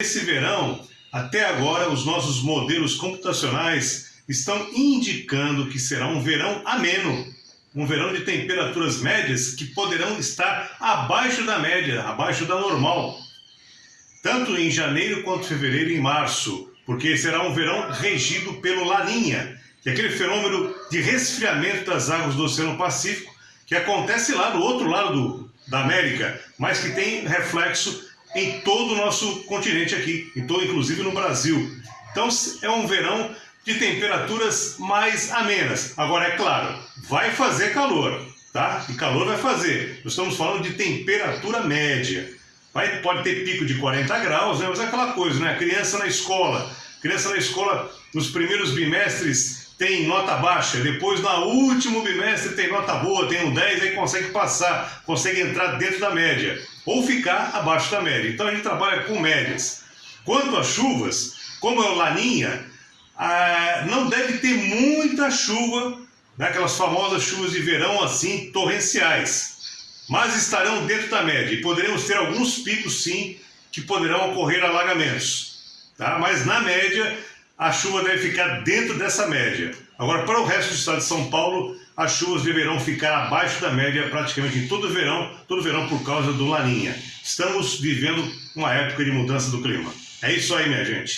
Esse verão, até agora, os nossos modelos computacionais estão indicando que será um verão ameno, um verão de temperaturas médias que poderão estar abaixo da média, abaixo da normal, tanto em janeiro quanto fevereiro e março, porque será um verão regido pelo Laninha, que é aquele fenômeno de resfriamento das águas do Oceano Pacífico que acontece lá do outro lado do, da América, mas que tem reflexo em todo o nosso continente aqui, então, inclusive no Brasil. Então é um verão de temperaturas mais amenas. Agora, é claro, vai fazer calor, tá? E calor vai fazer. Nós estamos falando de temperatura média. Vai, pode ter pico de 40 graus, né? mas é aquela coisa, né? Criança na escola. Criança na escola, nos primeiros bimestres, tem nota baixa, depois no último bimestre tem nota boa, tem um 10, aí consegue passar, consegue entrar dentro da média, ou ficar abaixo da média. Então a gente trabalha com médias. Quanto às chuvas, como é o Laninha, ah, não deve ter muita chuva, né, aquelas famosas chuvas de verão assim, torrenciais, mas estarão dentro da média e poderemos ter alguns picos sim, que poderão ocorrer alagamentos. Tá? Mas na média, a chuva deve ficar dentro dessa média. Agora, para o resto do estado de São Paulo, as chuvas deverão ficar abaixo da média praticamente em todo o verão, todo o verão por causa do Laninha. Estamos vivendo uma época de mudança do clima. É isso aí, minha gente.